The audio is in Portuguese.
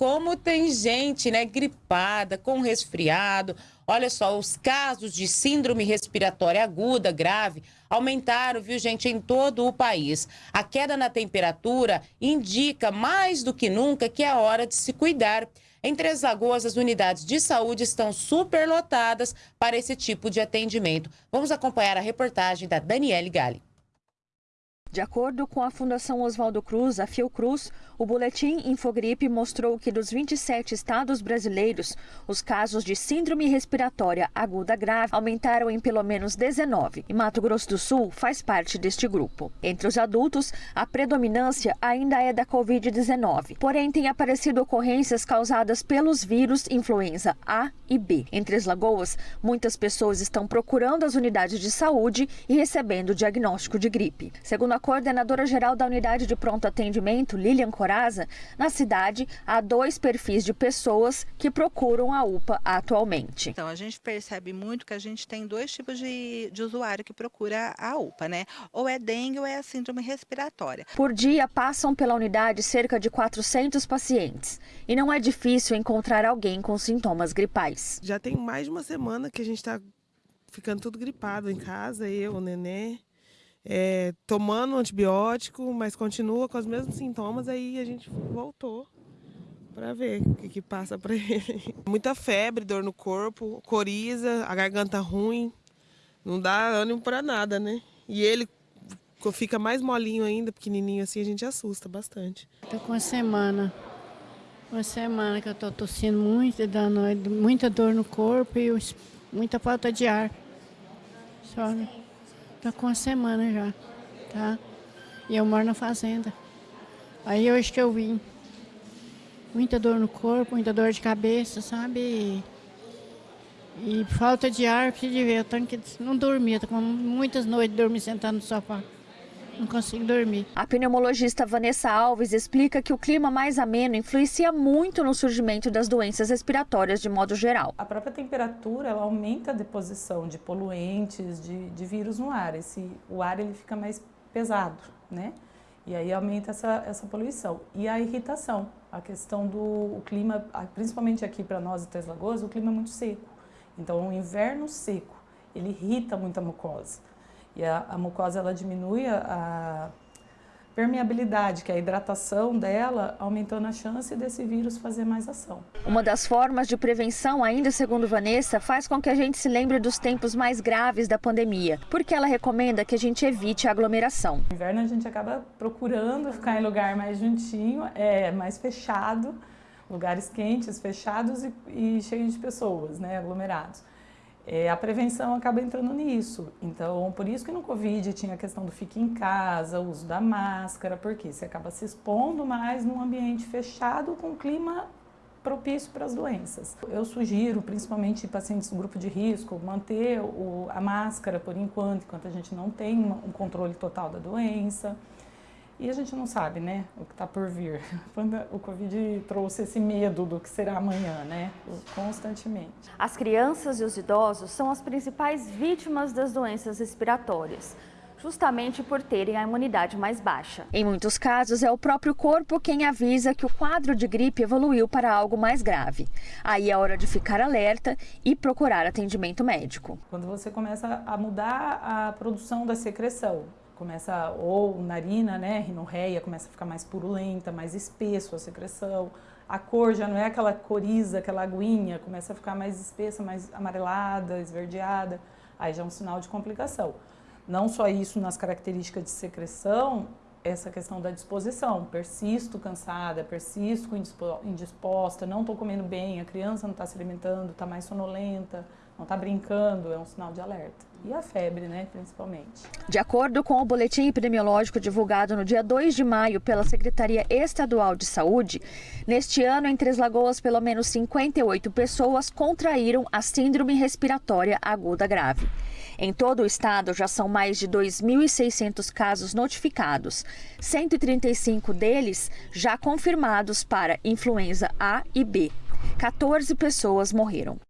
como tem gente, né, gripada, com resfriado. Olha só, os casos de síndrome respiratória aguda grave aumentaram, viu, gente, em todo o país. A queda na temperatura indica mais do que nunca que é hora de se cuidar. Em Três Lagoas, as unidades de saúde estão superlotadas para esse tipo de atendimento. Vamos acompanhar a reportagem da Daniele Gali. De acordo com a Fundação Oswaldo Cruz, a Fiocruz, o boletim Infogripe mostrou que dos 27 estados brasileiros, os casos de síndrome respiratória aguda grave aumentaram em pelo menos 19, e Mato Grosso do Sul faz parte deste grupo. Entre os adultos, a predominância ainda é da Covid-19, porém tem aparecido ocorrências causadas pelos vírus influenza A e B. Entre as lagoas, muitas pessoas estão procurando as unidades de saúde e recebendo diagnóstico de gripe. Segundo a coordenadora-geral da Unidade de Pronto Atendimento, Lilian Coraza, na cidade há dois perfis de pessoas que procuram a UPA atualmente. Então, a gente percebe muito que a gente tem dois tipos de, de usuário que procura a UPA, né? Ou é dengue ou é a síndrome respiratória. Por dia, passam pela unidade cerca de 400 pacientes. E não é difícil encontrar alguém com sintomas gripais. Já tem mais de uma semana que a gente está ficando tudo gripado em casa, eu, o nenê é, tomando antibiótico, mas continua com os mesmos sintomas, aí a gente voltou para ver o que, que passa para ele. Muita febre, dor no corpo, coriza, a garganta ruim, não dá ânimo para nada, né? E ele fica mais molinho ainda, pequenininho assim, a gente assusta bastante. Tô com uma semana, uma semana que eu tô tossindo muito, dando muita dor no corpo e muita falta de ar. Só, né? Tá com uma semana já, tá? E eu moro na fazenda. Aí hoje que eu vim. Muita dor no corpo, muita dor de cabeça, sabe? E, falta de ar, preciso de ver. Eu tenho que não dormir, tô com muitas noites dormindo sentado no sofá não consigo dormir. A pneumologista Vanessa Alves explica que o clima mais ameno influencia muito no surgimento das doenças respiratórias de modo geral. A própria temperatura ela aumenta a deposição de poluentes, de, de vírus no ar. Esse, o ar ele fica mais pesado, né? E aí aumenta essa, essa poluição. E a irritação, a questão do o clima, principalmente aqui para nós de Três Lagoas, o clima é muito seco. Então, o inverno seco, ele irrita muito a mucosa. E a, a mucosa ela diminui a, a permeabilidade, que é a hidratação dela, aumentando a chance desse vírus fazer mais ação. Uma das formas de prevenção, ainda segundo Vanessa, faz com que a gente se lembre dos tempos mais graves da pandemia, porque ela recomenda que a gente evite a aglomeração. No inverno a gente acaba procurando ficar em lugar mais juntinho, é mais fechado, lugares quentes, fechados e, e cheios de pessoas, né, aglomerados. É, a prevenção acaba entrando nisso. Então, por isso que no Covid tinha a questão do fique em casa, o uso da máscara, porque você acaba se expondo mais num ambiente fechado com clima propício para as doenças. Eu sugiro, principalmente pacientes do grupo de risco, manter o, a máscara por enquanto, enquanto a gente não tem um controle total da doença. E a gente não sabe, né, o que está por vir. O Covid trouxe esse medo do que será amanhã, né, constantemente. As crianças e os idosos são as principais vítimas das doenças respiratórias justamente por terem a imunidade mais baixa. Em muitos casos, é o próprio corpo quem avisa que o quadro de gripe evoluiu para algo mais grave. Aí é hora de ficar alerta e procurar atendimento médico. Quando você começa a mudar a produção da secreção, começa, ou narina, né, rinorreia, começa a ficar mais purulenta, mais espesso a secreção. A cor já não é aquela coriza, aquela aguinha, começa a ficar mais espessa, mais amarelada, esverdeada. Aí já é um sinal de complicação. Não só isso nas características de secreção, essa questão da disposição. Persisto cansada, persisto indisposta, não estou comendo bem, a criança não está se alimentando, está mais sonolenta, não está brincando, é um sinal de alerta. E a febre, né, principalmente. De acordo com o boletim epidemiológico divulgado no dia 2 de maio pela Secretaria Estadual de Saúde, neste ano em Três Lagoas, pelo menos 58 pessoas contraíram a síndrome respiratória aguda grave. Em todo o estado, já são mais de 2.600 casos notificados, 135 deles já confirmados para influenza A e B. 14 pessoas morreram.